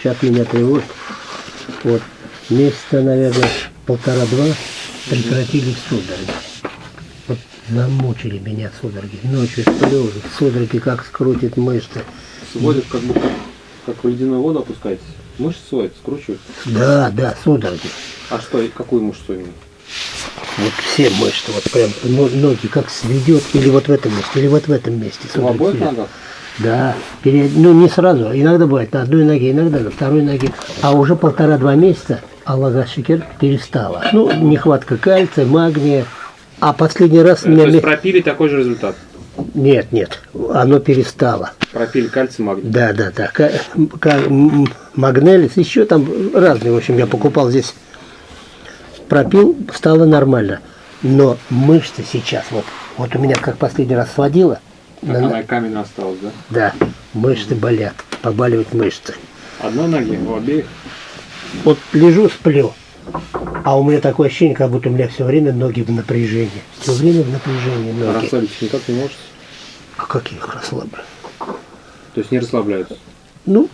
сейчас меня тревожит. Вот месяца, наверное, полтора-два прекратились судороги. Вот замучили меня судороги. Ночью сплю, судороги как скрутит мышцы. Сводит как будто, как в ледяную воду опускаетесь. Мышцы сводят, скручивают. Да, да, судороги. А что, какую мышцу именно? Вот все мышцы, вот прям но- ноги как сведет, или вот в этом месте, или вот в этом месте. В обоих ногах? Да, перед- ну не сразу, иногда бывает на одной ноге, иногда на второй ноге. А уже полтора-два месяца Аллага Шикер перестала. Ну, нехватка кальция, магния. А последний раз То меня... есть пропили такой же результат. Нет, нет, оно перестало. Пропили кальций, магний. Да, да, да. Магнелис, еще там разные, в общем, я покупал здесь. Пропил, стало нормально. Но мышцы сейчас, вот, вот у меня как последний раз сводило, На- она каменная осталась, да? да, мышцы болят, побаливают мышцы. Одной ноги, у обеих. Вот лежу, сплю, а у меня такое ощущение, как будто у меня все время ноги в напряжении. Все время в напряжении ноги. расслабиться никак не можете. А как я их расслаблю? То есть не расслабляются. Ну,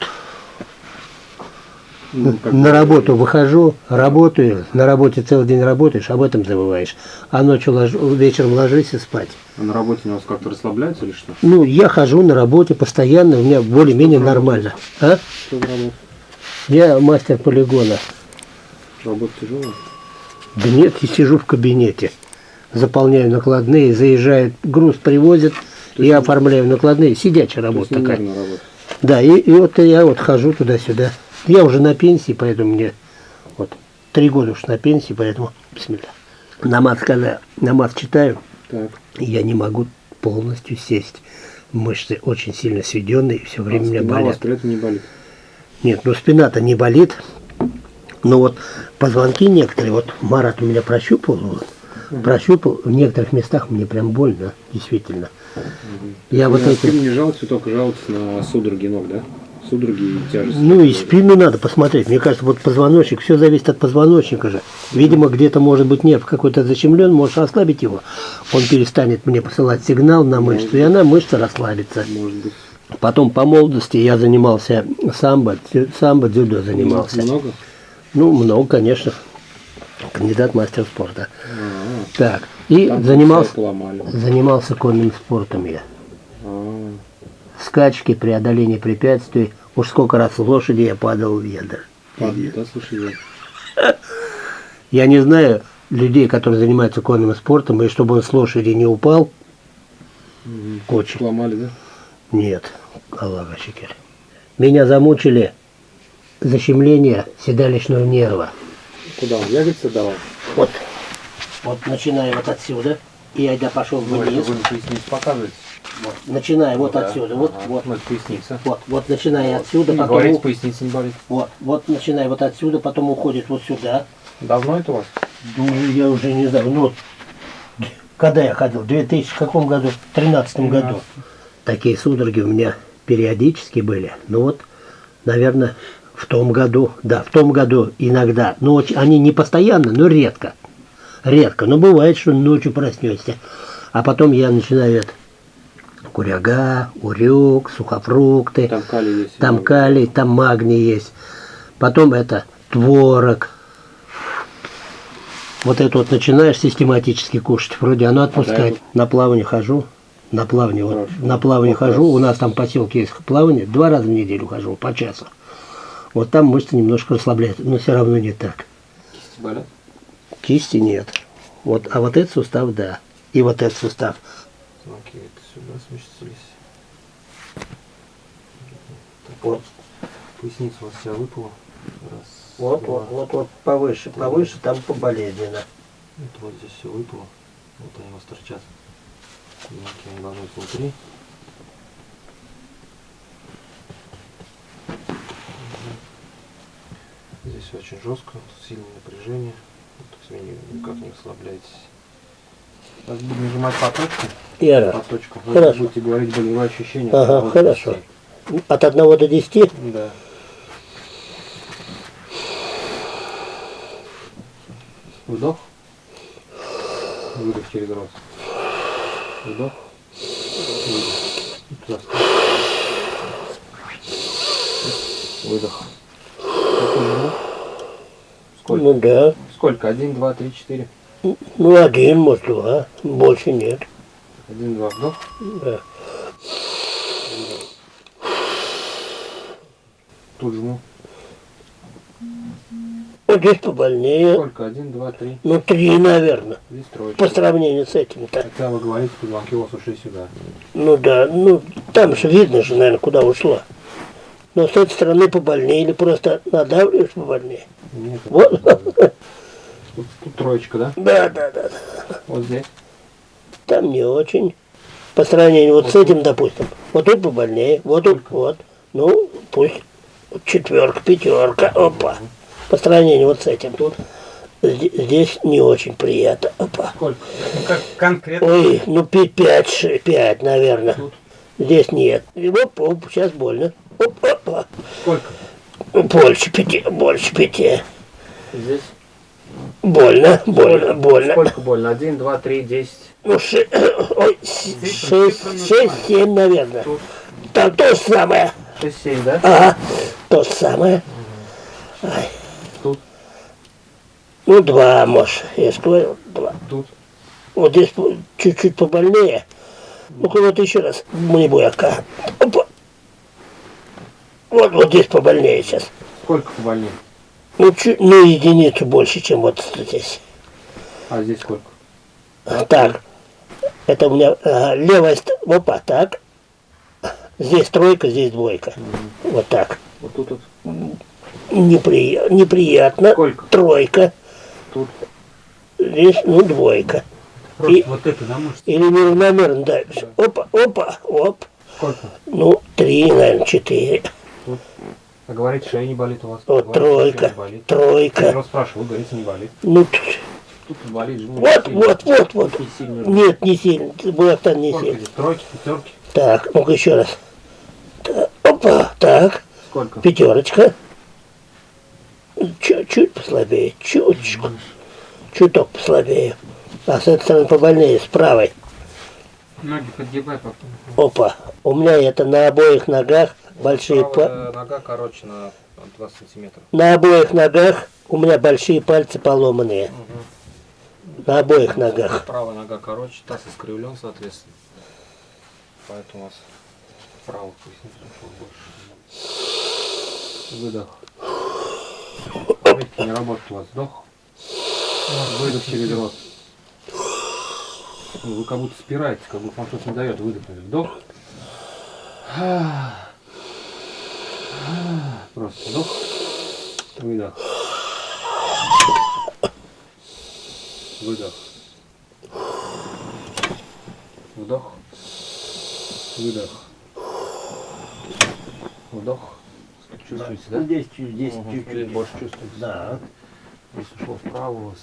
Ну, как на работу выхожу, работаю, на работе целый день работаешь, об этом забываешь. А ночью ложу, вечером ложишься спать. А на работе у вас как-то расслабляются или что? Ну, я хожу на работе постоянно, у меня более-менее нормально. А? Что? Я мастер полигона. Работа тяжелая? Да нет, я сижу в кабинете, заполняю накладные, заезжает, груз привозят, я оформляю накладные, сидячая есть работа такая. работа. Да, и, и вот я вот хожу туда-сюда. Я уже на пенсии, поэтому мне вот три года уж на пенсии, поэтому бисмилля. Намаз, когда намаз читаю, Так. я не могу полностью сесть. Мышцы очень сильно сведенные, все время а меня спина болят. этом не болит. Нет, ну спина-то не болит. Но вот позвонки некоторые, вот Марат у меня прощупал, вот, прощупал, в некоторых местах мне прям больно, действительно. Я вот на эти... не жалуетесь, вы только жалуетесь на судороги ног, да? Судороги и тяжесть. Ну и спину надо посмотреть. Мне кажется, вот позвоночник, все зависит от позвоночника же. Видимо, где-то может быть нерв какой-то защемлен, можешь ослабить его. Он перестанет мне посылать сигнал на мышцу, и она мышца расслабится. Может быть. Потом по молодости я занимался самбо, самбо, дзюдо занимался. Много? Ну, много, конечно. Кандидат мастер спорта. А, Так, и там занимался, занимался конным спортом я. А, Скачки, преодоление препятствий. Уж сколько раз с лошади я падал в да, слушай, Я не знаю людей, которые занимаются конным спортом, и чтобы он с лошади не упал, очень. Сломали, да? Нет, Аллаха шикер. Меня замучили защемление седалищного нерва. Куда он? Ягодицы давал? Вот, вот начиная вот отсюда, и я пошел вниз, вы поясницу показываете? Вот, начиная вот Да. отсюда, вот, Ага, вот, ну, это поясница. вот, вот, начиная отсюда, Не потом, у- поясница не болит. вот, вот, начиная вот отсюда, потом уходит вот сюда. Давно это у вас? Ну, я уже не знаю, ну, вот, когда я ходил, в 2000 каком году? В 13 году. Такие судороги у меня периодически были. Ну вот, наверное, в том году, да, в том году иногда. Но очень- они не постоянно, но редко. Редко. Но бывает, что ночью проснешься. А потом я начинаю это, куряга, урюк, сухофрукты. Там калий есть. Там калий, там магний есть. Потом это творог. Вот это вот начинаешь систематически кушать. Вроде оно отпускает. На плавание хожу. На плавание, вот, на плавание хожу. У нас там поселки есть плавание. Два раза в неделю хожу, по часу. Вот там мышцы немножко расслабляют, но все равно не так. Кисти болят? Кисти нет. Вот, а вот этот сустав, да. И вот этот сустав. Окей, сюда сместились. Вот, Поясница у вас вся выпала. Раз, вот, два. вот, вот, вот повыше, повыше, там поболезненно. Это вот здесь все выпало. Вот они у вас торчат. Мелкие они должны быть внутри. Здесь очень жестко, сильное напряжение. Вот, никак не расслабляетесь. Сейчас будем нажимать по точке. Я По рад. точкам. Вы Хорошо. будете говорить болевые ощущения. Ага, Вот хорошо. От 1 до 10? Да. Вдох. Выдох через рот. Вдох. Выдох. Выдох. Сколько? Ну да. Сколько? Один, два, три, четыре. Ну один, может два. Больше нет. Один, два, вдох. Да. Тут жму. Вот здесь побольнее. Сколько? Один, два, три. Ну три, наверное. Здесь троечка. По сравнению с этим-то. Хотя вы говорите, позвонки у вас ушли сюда. Ну да, ну там же видно же, наверное, куда ушла. Но с этой стороны побольнее или просто надавливаешь побольнее. Нет, Вот. Правда. Тут, тут троечка, да? Да, да, да. Вот здесь. Там не очень. По сравнению вот с этим, допустим. Вот тут побольнее, вот тут, вот. Ну, пусть четверка, пятерка, опа. По сравнению вот с этим. Тут. Зде- Здесь не очень приятно. Опа. Сколько? Ну, как конкретно. Ой, ну пи- пять, ши- пять, наверное. Тут. Здесь нет. Оп, оп, сейчас больно. Оп, опа. Сколько? Больше пяти, больше пяти. Здесь. Больно, больно, больно. Сколько больно? Один, два, три, десять. Ну, ши- ой, шесть, шесть, семь, наверное. Тут. Там то же самое. Шесть, семь, да? Ага, то же самое. Ай. Тут. Ну, два, может, я говорил, два. Тут. Вот здесь чуть-чуть побольнее. Ну-ка, вот еще раз. Не буяка. Опа. Вот, вот здесь побольнее сейчас. Сколько побольнее? Ну, чуть, ну, единицу больше, чем вот здесь. А здесь сколько? Так. Это у меня ага, левая. Опа, так. Здесь тройка, здесь двойка. Вот так. Вот тут, вот. Неприя- неприятно. Сколько? Тройка. Тут. Здесь, ну, двойка. Просто И- вот это, да, может? Или неравномерно давишь. Опа, опа, оп. Сколько? Ну, три, наверное, четыре. А говорите, шея не болит у вас? Вот Говорите, тройка, болит. Я тройка. вас спрашиваю, вы говорите, не болит. Ну, Тут болит же. вот, сильно. вот, вот, вот. Не сильно. Нет, не сильно. Буяктан не Сколько сильно. здесь? Тройки, пятерки? Так, ну-ка еще раз. Так, опа, так. Сколько? Пятерочка. Чуть-чуть послабее, чуточку. Чуток послабее. А с этой стороны побольнее, с правой. Ноги подгибай, папа. Опа. У меня это на обоих ногах большие па- Правая нога короче на 20 сантиметров. На обоих ногах у меня большие пальцы поломанные. На обоих ногах. Правая нога короче, таз искривлен, соответственно. Поэтому у вас правый больше. Выдох. Видите, не работает у вас. Вдох. Выдох через рот. Ну, Вы как будто спираете, как будто вам что-то не дает выдохнуть. Вдох. Просто вдох. Выдох. Выдох. Вдох. Выдох. Вдох. Чувствуете, да? Здесь, здесь Мгм. чуть-чуть. Больше чувствуете. Да. Здесь ушло вправо у вас.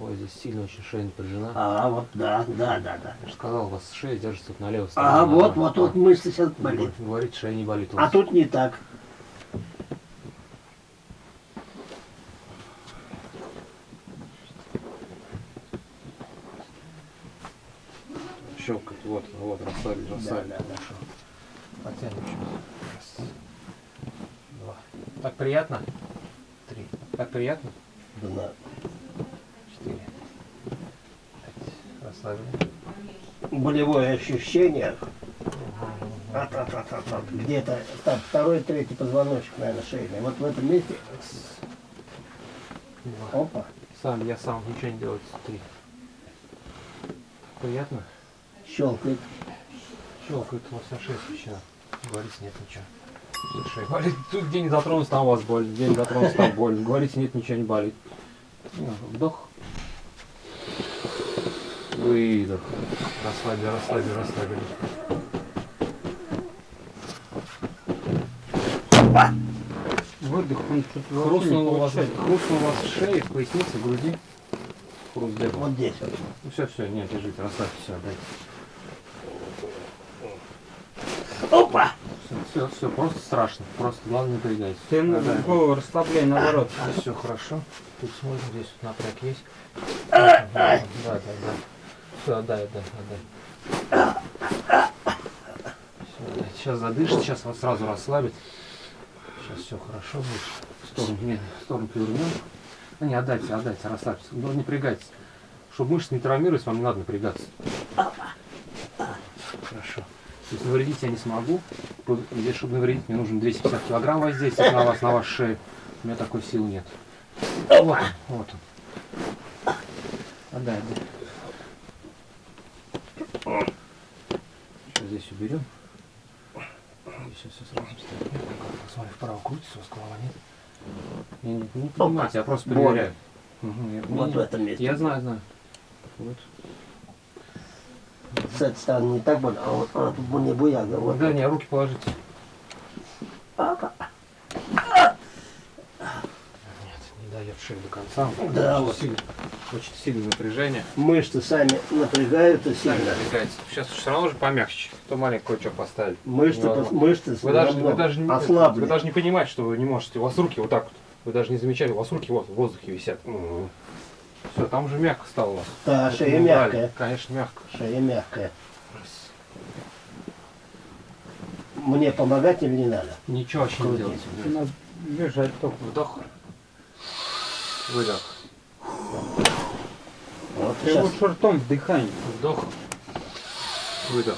Ой, здесь сильно очень шея напряжена. А, вот, да, да, да, да. Я же сказал, у вас шея держится вот на левой стороне. А, вот, вот тут мышца сейчас болит. Вы Говорите, шея не болит А тут не так. Щелкать. Вот, вот, расслабили, расслабили. да, да. Потянем еще. Раз. Два. Так приятно? Три. Так приятно? Да. Четыре. Расслабили. Болевое ощущение. От, от, от, от, от. Где-то так, второй, третий позвоночник, наверное, шейный. Вот в этом месте. Опа. Сам, я сам, ничего не делать. Три. Приятно? Щелкает. Щелкает у вас вся шея смещена. Говорите, нет ничего. Шея болит. Тут где не затронулся, там у вас боль. Где не затронулся, там боль. Говорите, нет, ничего не болит. Ну, Вдох. Выдох. Расслабили, расслабили, расслабили. Выдох, он тут Хрустнул у вас, хрустнул у вас в шее, в пояснице, в груди. Хруст где? Вот здесь вот. Ну все, все, нет, держите, расслабьте, все, отдайте. Опа! Все, все, просто страшно. Просто главное не напрягайтесь. Ты на Отдай. голову расслабляй, наоборот. Здесь все хорошо. Тут смотрим, здесь вот напряг есть. Да, да, да. Все, отдай, отдай. Всё, отдай. Сейчас задышит, сейчас вас сразу расслабит. Сейчас все хорошо будет. В сторону, не, в сторону повернем. Ну не, отдайте, отдайте, расслабьтесь. Ну, не напрягайтесь. Чтобы мышцы не травмировались, вам не надо напрягаться. Хорошо. То есть навредить я не смогу. Здесь, чтобы навредить, мне нужно 250 килограмм воздействовать на вас, на вашу шею. У меня такой силы нет. Вот он, вот он. Отдай, отдай. Сейчас здесь уберем. Здесь все сразу вставим. Посмотри, вправо крутится, у вас голова нет. Не, не, не понимаете, я просто проверяю. Мгм, я- Вот не- в этом месте. Я знаю, знаю. Вот. С этой стороны не так больно, а вот а, тут мне буяга. Вот. Да, не, руки положите. Папа. Нет, не дает шею до конца. Да, вот. сильно, очень сильное напряжение. Мышцы сами напрягаются Сами сильно. напрягается. Сейчас все равно же помягче. То маленькое кое-что поставить. Мышцы, пос- мышцы Вы даже, вы, даже не, ослабли. вы даже не понимаете, что вы не можете. У вас руки вот так вот. Вы даже не замечали, у вас руки вот в воздухе висят. Все, там уже мягко стало у вас. Да, Вот шея мягкая. Конечно, мягко. Шея мягкая. Мне помогать или не надо? Ничего вообще не. Надо лежать только. Вдох. Выдох. Вот Ты сейчас. лучше ртом вдыхай. Вдох. Выдох.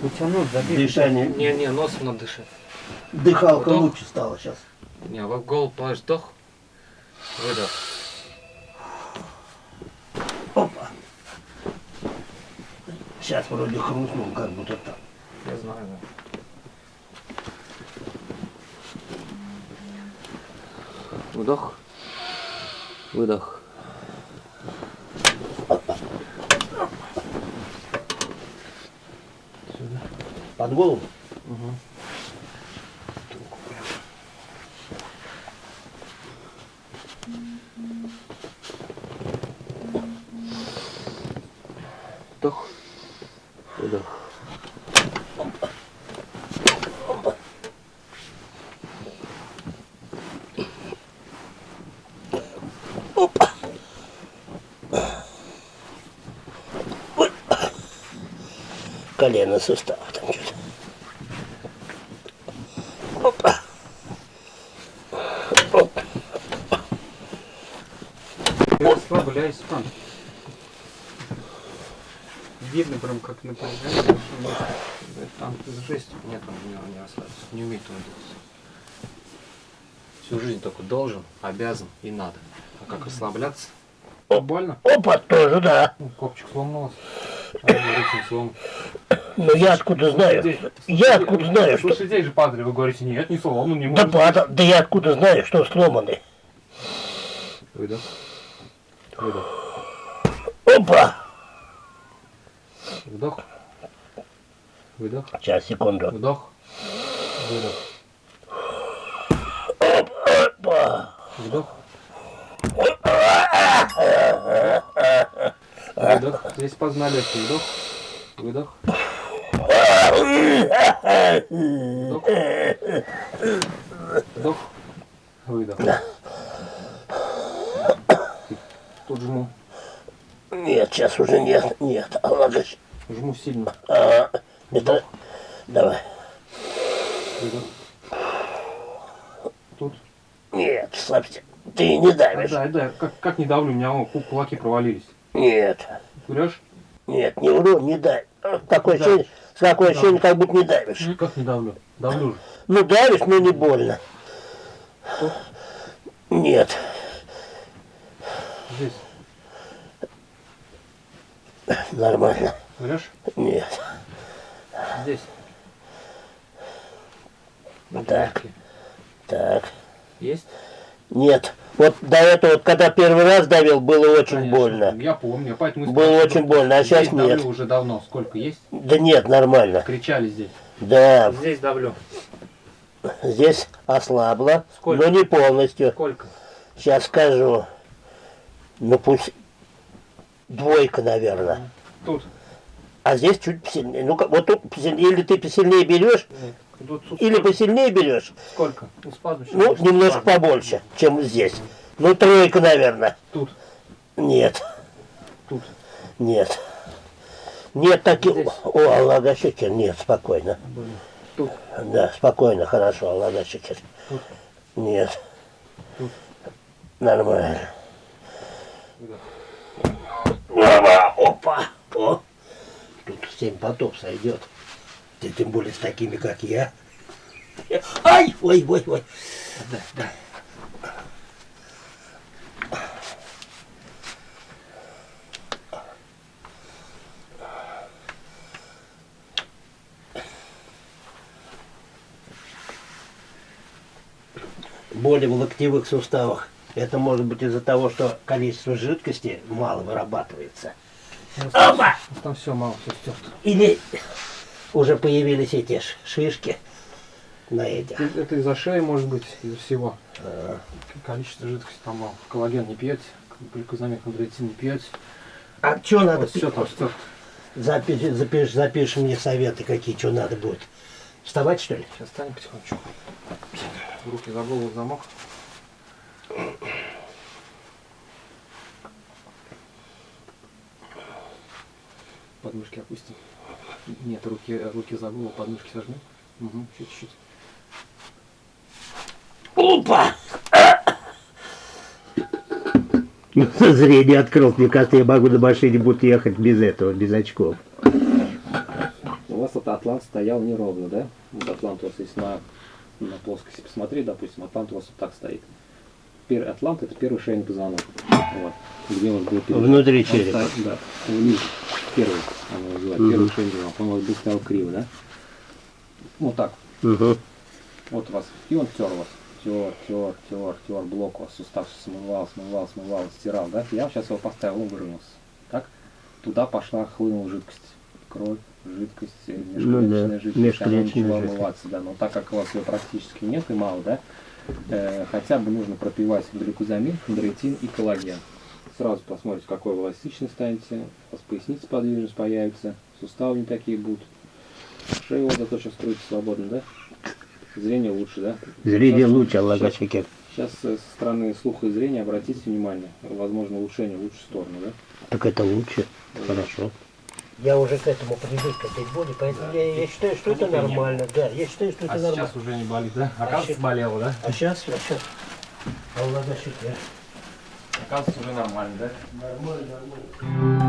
Потянуть, забить. Дышание. Не-не, носом надо дышать. Дыхалка Вдох. лучше стала сейчас. Не, в голову положишь вдох. Выдох. Опа. Сейчас вроде хрустнул, как будто так. Я знаю, да. Вдох. Выдох. Сюда. Под голову. Угу. Вдох. Выдох. Колено сустав там что-то. Опа. Оп. Ты расслабляйся там. Видно прям как напряжение. Там жесть. Нет, он не, не расслабится. Не умеет он двигаться. Всю жизнь только должен, обязан и надо. А как расслабляться? Больно? Опа, тоже, да. Ну, Копчик сломался. А. Ну я откуда знаю? Я откуда знаю, что... Слушай, здесь же падали, вы говорите, нет, не сломан, не Да, может. падал. да я откуда знаю, что сломаны? Выдох. Выдох. Опа! Вдох. Выдох. Сейчас, секунду. Вдох. Выдох. Опа! Вдох. Выдох. Здесь познали вдох. Выдох. Вдох. Вдох. Выдох. Тут жму. Нет, сейчас уже нет, нет. А щ- Жму сильно. а, это... Давай. Выдох. Тут. Нет, слабьте. Ты не давишь. Да, да, как, как не давлю, у меня о, ку- кулаки провалились. Нет, Врешь? нет, не вру, не дай. А, Такое Да. ощущение, такое ощущение, как будто не давишь. Как не давлю? Давлю же. Ну давишь, но не больно. Тут. Нет. Здесь. Нормально. Врешь? Нет. Здесь. Так, так. Есть? Нет. Вот до этого, вот, когда первый раз давил, было очень Конечно. больно. Я помню, поэтому... Было очень больно, а сейчас давлю нет. уже давно. Сколько есть? Да нет, нормально. Кричали здесь. Да, Здесь давлю. здесь ослабло, Сколько? но не полностью. Сколько? Сейчас скажу. Ну пусть двойка, наверное. Тут. А здесь чуть посильнее. Ну, вот тут посильнее, или ты посильнее берешь. Тут, или посильнее берешь. Сколько? Ну, спазм Ну, немножко спазм. побольше, чем здесь. Ну, тройка, наверное. Тут. Нет, Тут. нет. Нет таких... О, Аллах, нет, спокойно. Тут. Да, спокойно, хорошо, Аллах. Тут. Нет. Тут. Нормально. Опа, опа, о. Тут семь потов сойдет. Ты тем более с такими, как я. Ай, ой, ой, ой. Да, да. Боли в локтевых суставах. Это может быть из-за того, что количество жидкости мало вырабатывается. Опа! Там все мало, все стерто. Или уже появились эти шишки на этих. Это это из-за шеи, может быть, из-за всего. Количество жидкости там мало. Коллаген не пьете, глюкозамин, хондроитин не пьете. А что надо Вот все пить? там стерто. Запиши, запиши, запиши мне советы, какие, что надо будет. Вставать, что ли? Сейчас встанем потихонечку. Руки за голову замок. Подмышки опустим. Нет, руки, руки за голову, подмышки сожмем. Угу, чуть-чуть. Опа! Зрение открыл. Мне кажется, я могу на машине буду ехать без этого, без очков. У вас вот атлант стоял неровно, да? Вот атлант у вас если на, на плоскости посмотреть, допустим, атлант у вас вот так стоит. Первый атлант это первый шейный позвонок. Вот. Где у вас был первый? Внутри черепа. да, вниз. Первый, оно называют, Мгм. первый позвонок. Он у вас был стоял криво, да? Вот так. Угу. Вот у вас. И он тер вас. Тер, тер, тер, тер, блок у вас сустав смывал, смывал, смывал, стирал, да? Я сейчас его поставил, он выровнялся. Так? Туда пошла, хлынула жидкость. Кровь, жидкость, э, Ну да, межклеточная жидкость, она межклеточная начала жидкость. омываться, да. Но так как у вас ее практически нет и мало, да, э, хотя бы нужно пропивать глюкозамин, хондроитин и коллаген. Сразу посмотрите, какой вы эластичный станете, у вас поясница подвижность появится, суставы не такие будут. Шея вот зато сейчас строится свободно, да? Зрение лучше, да? Зрение Сейчас- лучше, Аллах сейчас-. Сейчас э, со стороны слуха и зрения обратите внимание, возможно улучшение в лучшую сторону, да? Так это лучше. Хорошо. Я уже к этому привык, к этой боли, поэтому я, я считаю, что это нормально. Да, я считаю, что это нормально. уже не болит, да? Оказывается, болело, да? А сейчас, а сейчас. Аллах шикер. Оказывается уже нормально, да? Нормально, нормально.